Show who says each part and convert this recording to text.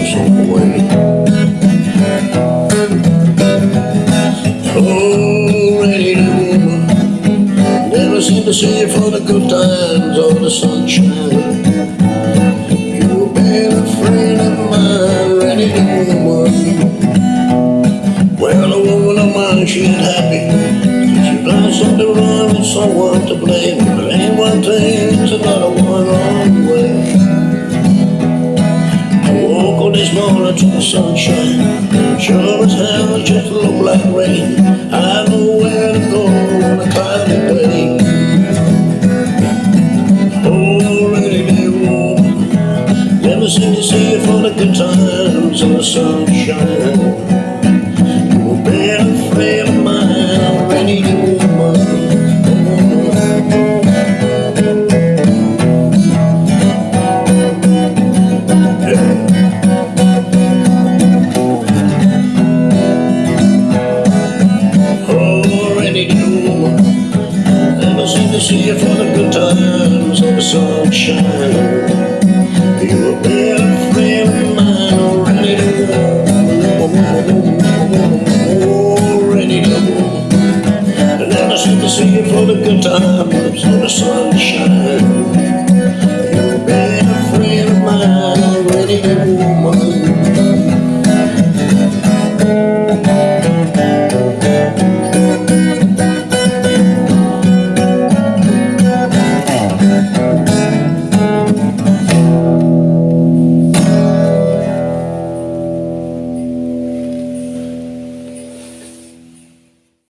Speaker 1: lonesome way. Oh, rainy woman, never seem to see you for the good times or the sunshine. You've been a friend of mine, rainy woman. Well, a woman of mine, she ain't happy. She found something wrong with someone to blame. But ain't one thing, it's another one I up this morning to the sunshine. Sure as hell, it just looked like rain. I know where to go on a cloudy day. Oh, rainy day never seem to see you for the good times and the sunshine. see you for the good times and the sunshine. You have been a friend of mine already. Already. And then I see to see it for the good times and the sunshine. You've been a friend of mine already, woman.